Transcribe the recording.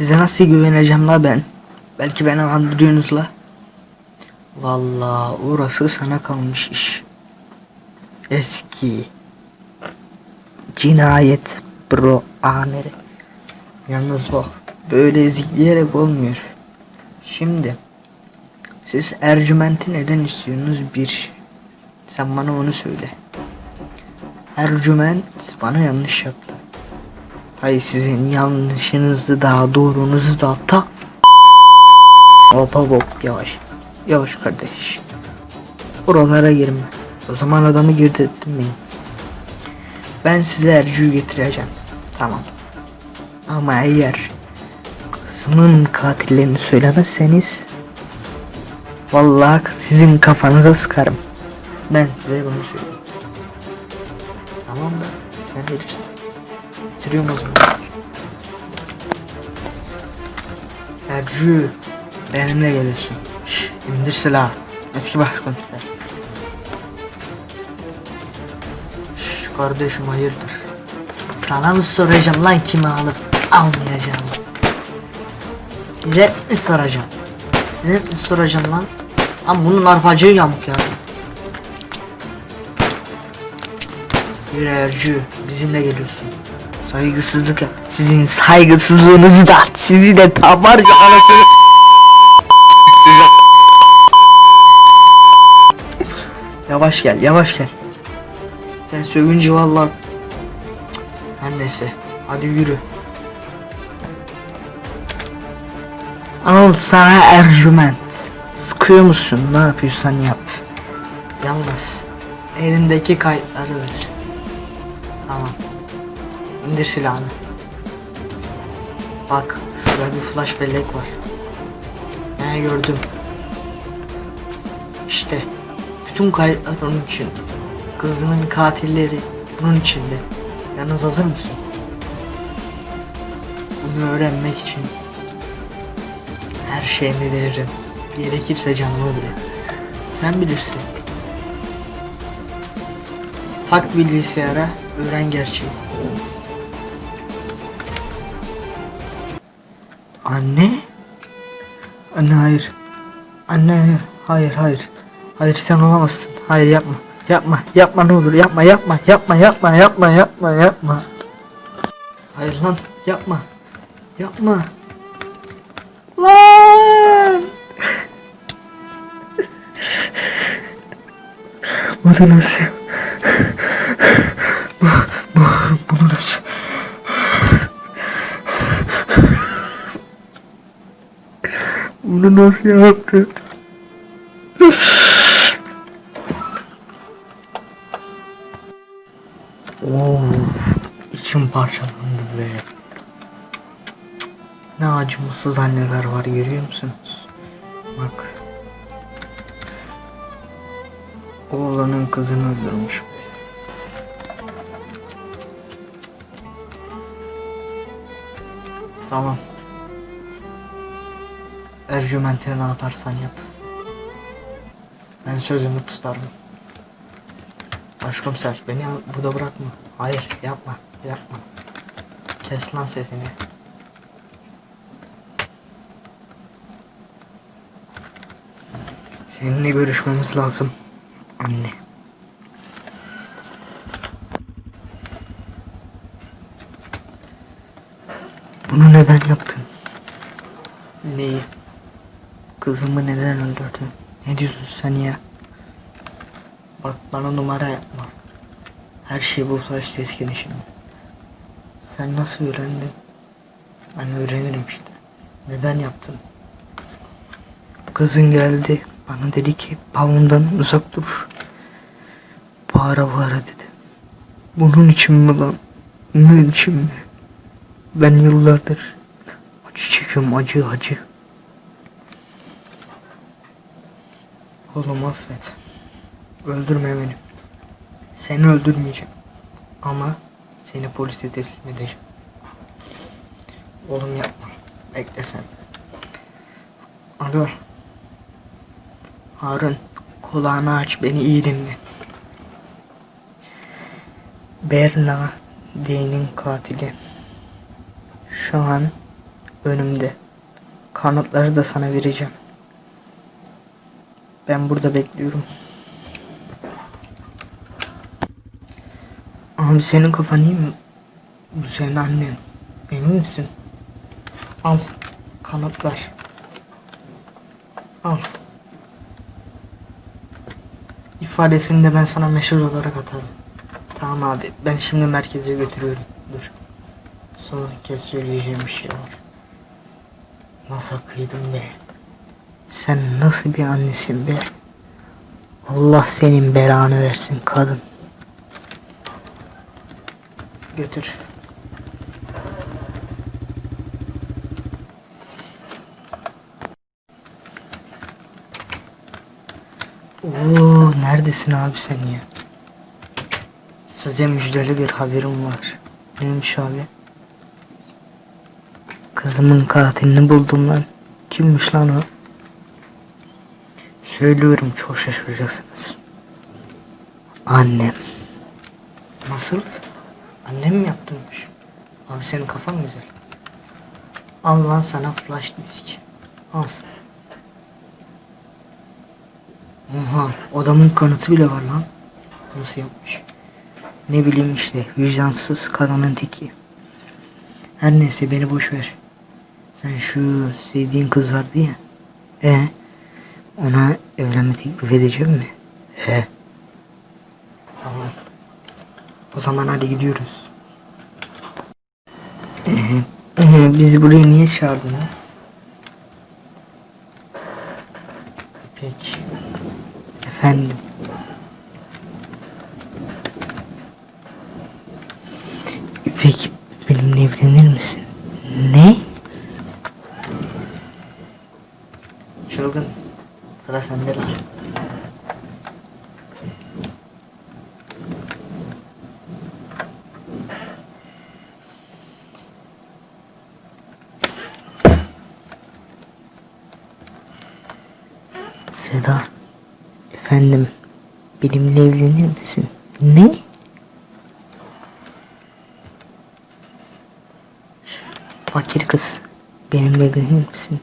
Size nasıl güveneceğim la ben? Belki beni andırıyorsunuz la. Vallahi orası sana kalmış iş. Eski cinayet bro amiri. Yalnız bak böyle ezikleyerek olmuyor. Şimdi siz Ercüment'i neden istiyorsunuz bir? Sen bana onu söyle. Ercüment bana yanlış yaptı. Hayır sizin yanlışınızı da doğrunuzu da ta. Hop hop hop yavaş. Yavaş kardeş. Buralara girme. O zaman adamı girdirtmeyin. Ben size Ercü'yü getireceğim. Tamam. Ama eğer kızımın katillerini söylemezseniz Vallahi sizin kafanıza sıkarım. Ben size bunu söyleyeyim. Tamam mı? Sen bilirsin. Bitiriyorum o zaman. Ercü, benimle geliyorsun. Şş, indir silahı. Eski başkomiser. Şş, kardeşim hayırdır? Sana mı soracağım lan kimi alıp almayacağım? Size mi soracağım? Size mi soracağım lan? Lan bunun arpacığı yamuk ya. Yürü Ercü, bizimle geliyorsun. Saygısızlık yap. Sizin saygısızlığınızı da sizi de tabar ya anasını. Yavaş gel, yavaş gel. Sen sövünce vallahi Cık, her neyse. Hadi yürü. Al sana Ercüment. Sıkıyor musun? Ne yapıyorsan yap. Yalnız elindeki kayıtları ver. Tamam. İndir silahını. Bak şurada bir flash bellek var. Ne gördüm. İşte bütün kayıtlar onun için. Kızının katilleri bunun içinde. Yalnız hazır mısın? Bunu öğrenmek için her şeyimi veririm. Gerekirse canımı bile. Sen bilirsin. Tak bilgisayara, öğren gerçeği. Anne? Anne hayır. Anne hayır hayır. Hayır sen olamazsın. Hayır yapma. Yapma. Yapma ne olur yapma yapma yapma yapma yapma yapma yapma. Hayır lan yapma. Yapma. Lan. Bunu nasıl? Bu, bu, bunu nasıl? Bunu nasıl yaptı? Oo, içim parçalandı be. Ne acımasız anneler var görüyor musunuz? Bak. Oğlanın kızını öldürmüş. Tamam. Ercüment'e ne yaparsan yap. Ben sözümü tutarım. Başkomiser beni burada bırakma. Hayır yapma yapma. Kes lan sesini. Seninle görüşmemiz lazım. Anne. Bunu neden yaptın? Neyi? Kızımı neden öldürdün? Ne diyorsun sen ya? Bak bana numara yapma. Her şey bu saç teskin şimdi. Sen nasıl öğrendin? Ben öğrenirim işte. Neden yaptın? Kızın geldi. Bana dedi ki babamdan uzak dur. Bağıra bağıra dedi. Bunun için mi lan? Bunun için mi? Ben yıllardır acı çekiyorum acı acı. Oğlum affet. Öldürme beni. Seni öldürmeyeceğim. Ama seni polise teslim edeceğim. Oğlum yapma. Bekle sen. Alo. Harun. Kulağını aç beni iyi dinle. Berna D'nin katili. Şu an önümde. Kanıtları da sana vereceğim. Ben burada bekliyorum. Abi senin kafan iyi mi? Bu senin annen. Emin misin? Al. Kanıtlar. Al. İfadesini de ben sana mesaj olarak atarım. Tamam abi. Ben şimdi merkeze götürüyorum. Dur. Son kez söyleyeceğim bir şey var. Nasıl kıydın be? Sen nasıl bir annesin be? Allah senin belanı versin kadın. Götür. Oo, neredesin abi sen ya? Size müjdeli bir haberim var. Neymiş abi? Kızımın katilini buldum lan. Kimmiş lan o? Söylüyorum çok şaşıracaksınız. Annem. Nasıl? Annem mi yaptırmış? Abi senin kafan güzel. Al lan sana flash disk. Al. Oha odamın kanıtı bile var lan. Nasıl yapmış? Ne bileyim işte vicdansız kadının teki. Her neyse beni boş ver. Sen şu sevdiğin kız vardı ya. E ona evlenme teklif edeceğim mi? E. Tamam. O zaman hadi gidiyoruz. Ee, ee, bizi buraya niye çağırdınız? Peki. Efendim. Peki benimle evlenir misin? Ne? Çılgın. Sıra sende lan. Seda. Efendim. Benimle evlenir misin? Ne? Fakir kız. Benimle evlenir misin?